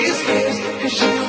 Cause she